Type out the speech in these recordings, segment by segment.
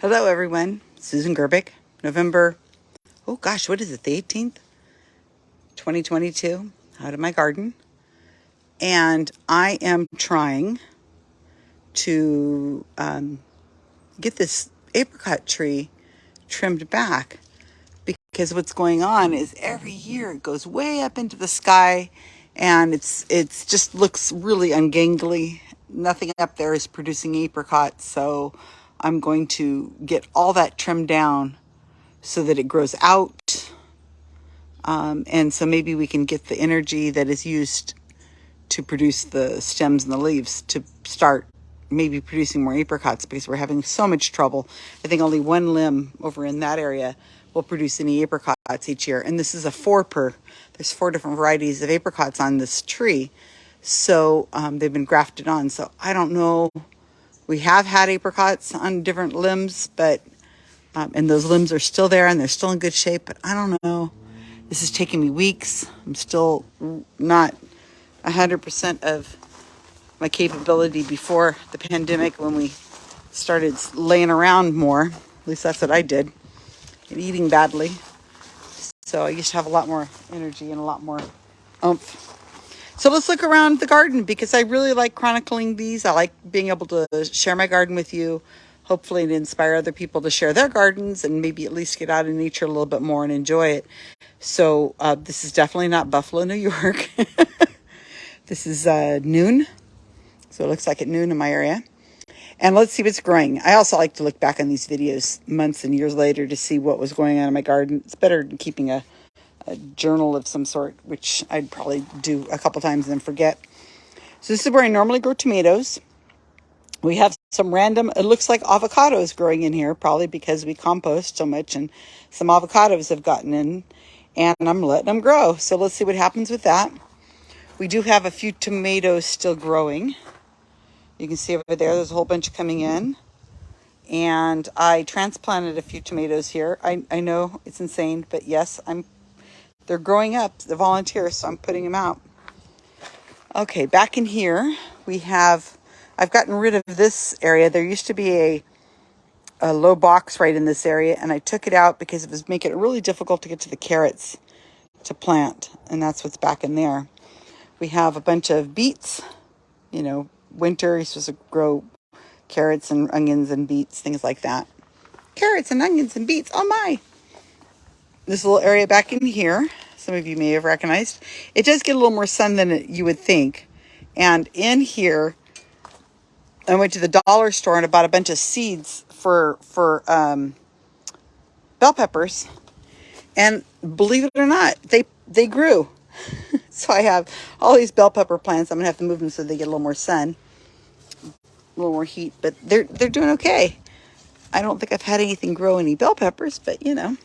Hello, everyone. Susan Gerbic, November, oh gosh, what is it, the 18th? 2022, out of my garden. And I am trying to um, get this apricot tree trimmed back because what's going on is every year it goes way up into the sky and it's it's just looks really ungangly nothing up there is producing apricots so I'm going to get all that trimmed down so that it grows out. Um, and so maybe we can get the energy that is used to produce the stems and the leaves to start maybe producing more apricots because we're having so much trouble. I think only one limb over in that area will produce any apricots each year. And this is a four per, there's four different varieties of apricots on this tree. So um, they've been grafted on. So I don't know we have had apricots on different limbs, but, um, and those limbs are still there and they're still in good shape, but I don't know. This is taking me weeks. I'm still not 100% of my capability before the pandemic when we started laying around more. At least that's what I did. And eating badly. So I used to have a lot more energy and a lot more oomph so let's look around the garden because I really like chronicling these. I like being able to share my garden with you, hopefully to inspire other people to share their gardens and maybe at least get out in nature a little bit more and enjoy it. So uh, this is definitely not Buffalo, New York. this is uh, noon. So it looks like at noon in my area. And let's see what's growing. I also like to look back on these videos months and years later to see what was going on in my garden. It's better than keeping a a journal of some sort, which I'd probably do a couple times and then forget. So this is where I normally grow tomatoes. We have some random, it looks like avocados growing in here, probably because we compost so much and some avocados have gotten in and I'm letting them grow. So let's see what happens with that. We do have a few tomatoes still growing. You can see over there, there's a whole bunch coming in. And I transplanted a few tomatoes here. I, I know it's insane, but yes, I'm they're growing up, the volunteers, so I'm putting them out. Okay, back in here, we have, I've gotten rid of this area. There used to be a, a low box right in this area, and I took it out because it was making it really difficult to get to the carrots to plant, and that's what's back in there. We have a bunch of beets, you know, winter, you're supposed to grow carrots and onions and beets, things like that. Carrots and onions and beets, oh my! this little area back in here, some of you may have recognized, it does get a little more sun than you would think. And in here, I went to the dollar store and bought a bunch of seeds for, for um, bell peppers. And believe it or not, they, they grew. so I have all these bell pepper plants. I'm going to have to move them so they get a little more sun, a little more heat. But they're, they're doing okay. I don't think I've had anything grow any bell peppers, but you know.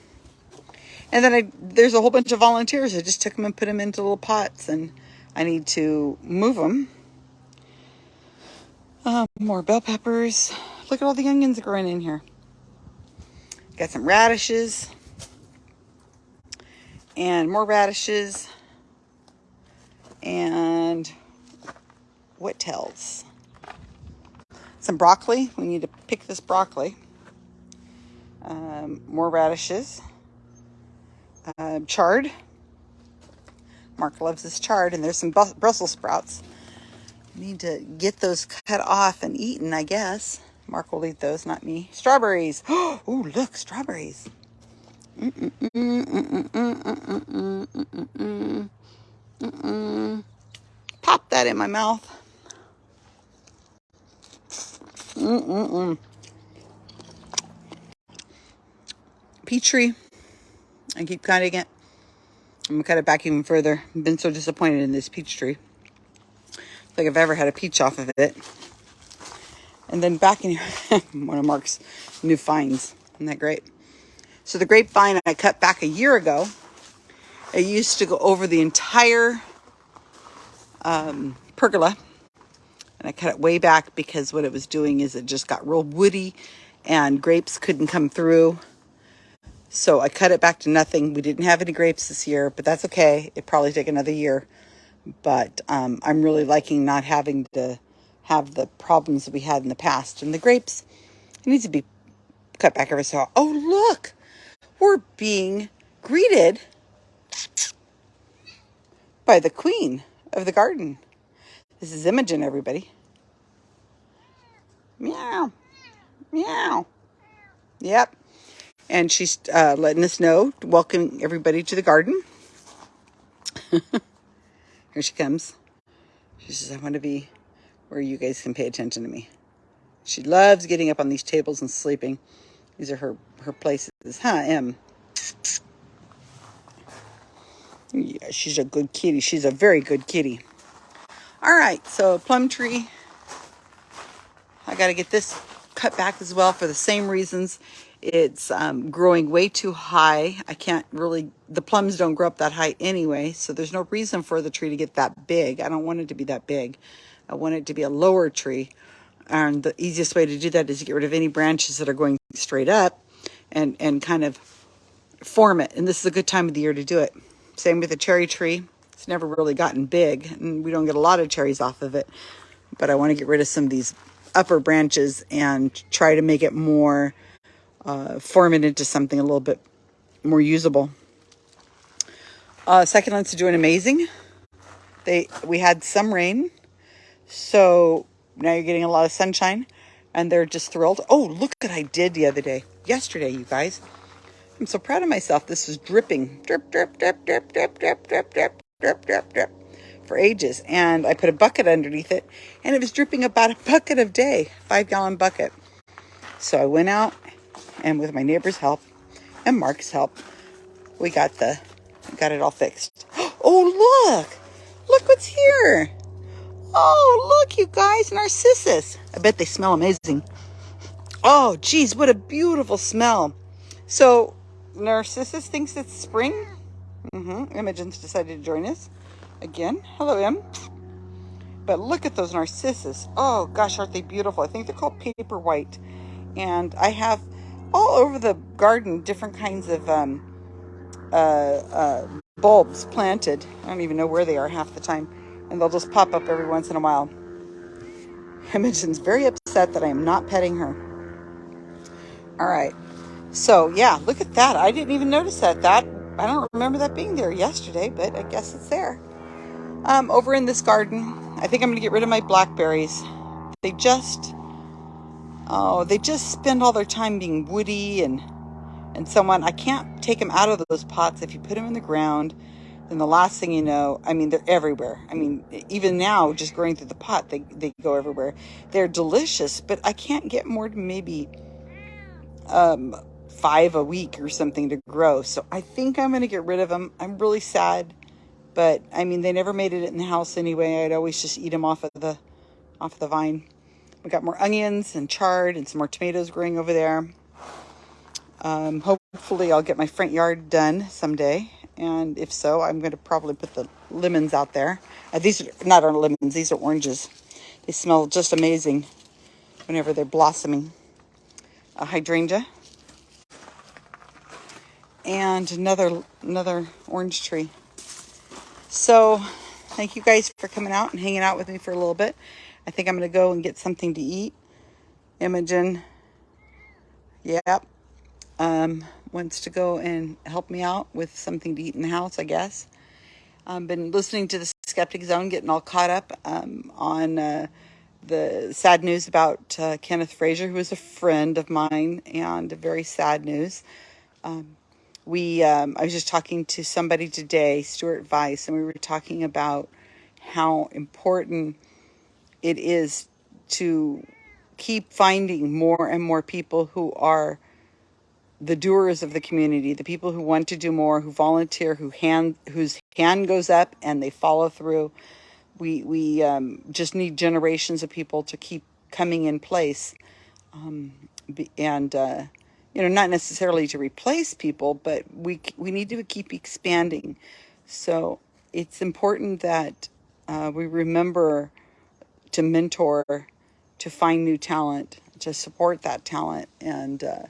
And then I, there's a whole bunch of volunteers. I just took them and put them into little pots and I need to move them. Um, more bell peppers. Look at all the onions growing in here. Got some radishes. And more radishes. And what tells? Some broccoli. We need to pick this broccoli. Um, more radishes uh, chard. Mark loves his chard, and there's some Brussels sprouts. Need to get those cut off and eaten, I guess. Mark will eat those, not me. Strawberries. Oh, look, strawberries. Pop that in my mouth. Mm-mm-mm. Peach tree. I keep cutting it. I'm gonna cut it back even further. I've been so disappointed in this peach tree. Like I've ever had a peach off of it. And then back in here, one of Mark's new finds. Isn't that great? So the grapevine I cut back a year ago, it used to go over the entire um, pergola. And I cut it way back because what it was doing is it just got real woody and grapes couldn't come through. So I cut it back to nothing. We didn't have any grapes this year, but that's okay. It probably take another year. But um, I'm really liking not having to have the problems that we had in the past. And the grapes it needs to be cut back every so. Oh look, we're being greeted by the queen of the garden. This is Imogen, everybody. Meow, meow. Yep. And she's uh, letting us know, welcoming everybody to the garden. Here she comes. She says, I want to be where you guys can pay attention to me. She loves getting up on these tables and sleeping. These are her, her places. Huh, Em? Yeah, she's a good kitty. She's a very good kitty. All right, so plum tree. I got to get this cut back as well for the same reasons. It's um, growing way too high. I can't really, the plums don't grow up that high anyway, so there's no reason for the tree to get that big. I don't want it to be that big. I want it to be a lower tree. And the easiest way to do that is to get rid of any branches that are going straight up and, and kind of form it. And this is a good time of the year to do it. Same with the cherry tree. It's never really gotten big and we don't get a lot of cherries off of it. But I want to get rid of some of these upper branches and try to make it more, uh, form it into something a little bit more usable. Uh, succulents are doing amazing. They We had some rain, so now you're getting a lot of sunshine and they're just thrilled. Oh, look what I did the other day. Yesterday, you guys. I'm so proud of myself. This was dripping. Drip, drip, drip, drip, drip, drip, drip, drip, drip, drip, drip for ages. And I put a bucket underneath it and it was dripping about a bucket of day, five gallon bucket. So I went out and with my neighbor's help and Mark's help, we got the, got it all fixed. Oh, look, look what's here. Oh, look, you guys, narcissus. I bet they smell amazing. Oh, geez, what a beautiful smell. So, Narcissus thinks it's spring. Mm-hmm. Imogen's decided to join us again. Hello, Em. But look at those narcissus. Oh, gosh, aren't they beautiful? I think they're called paper white. And I have all over the garden different kinds of um, uh, uh, bulbs planted. I don't even know where they are half the time and they'll just pop up every once in a while. Imogen's very upset that I am not petting her. All right. So, yeah, look at that. I didn't even notice that. That I don't remember that being there yesterday, but I guess it's there. Um, over in this garden, I think I'm going to get rid of my blackberries. They just, oh, they just spend all their time being woody and and so on. I can't take them out of those pots if you put them in the ground then the last thing you know, I mean, they're everywhere. I mean, even now, just growing through the pot, they, they go everywhere. They're delicious, but I can't get more than maybe um, five a week or something to grow. So I think I'm going to get rid of them. I'm really sad, but I mean, they never made it in the house anyway. I'd always just eat them off of the, off of the vine. We got more onions and chard and some more tomatoes growing over there. Um, hopefully I'll get my front yard done someday and if so, I'm going to probably put the lemons out there. Uh, these are not our lemons, these are oranges. They smell just amazing whenever they're blossoming. A hydrangea. And another, another orange tree. So, thank you guys for coming out and hanging out with me for a little bit. I think I'm going to go and get something to eat. Imogen. Yep. Um, wants to go and help me out with something to eat in the house, I guess. I've been listening to the Skeptic Zone, getting all caught up um, on uh, the sad news about uh, Kendrick Frazier, who is a friend of mine, and very sad news. Um, we, um, I was just talking to somebody today, Stuart Weiss, and we were talking about how important it is to keep finding more and more people who are the doers of the community, the people who want to do more, who volunteer, who hand whose hand goes up and they follow through. We we um, just need generations of people to keep coming in place, um, and uh, you know not necessarily to replace people, but we we need to keep expanding. So it's important that uh, we remember to mentor, to find new talent, to support that talent, and uh,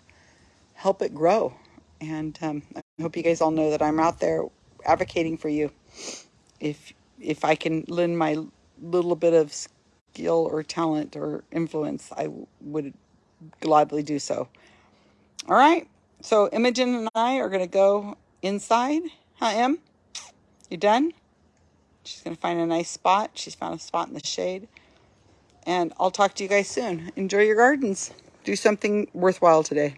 help it grow. And um, I hope you guys all know that I'm out there advocating for you. If if I can lend my little bit of skill or talent or influence, I would gladly do so. All right. So Imogen and I are going to go inside. Huh, Em? You done? She's going to find a nice spot. She's found a spot in the shade and I'll talk to you guys soon. Enjoy your gardens. Do something worthwhile today.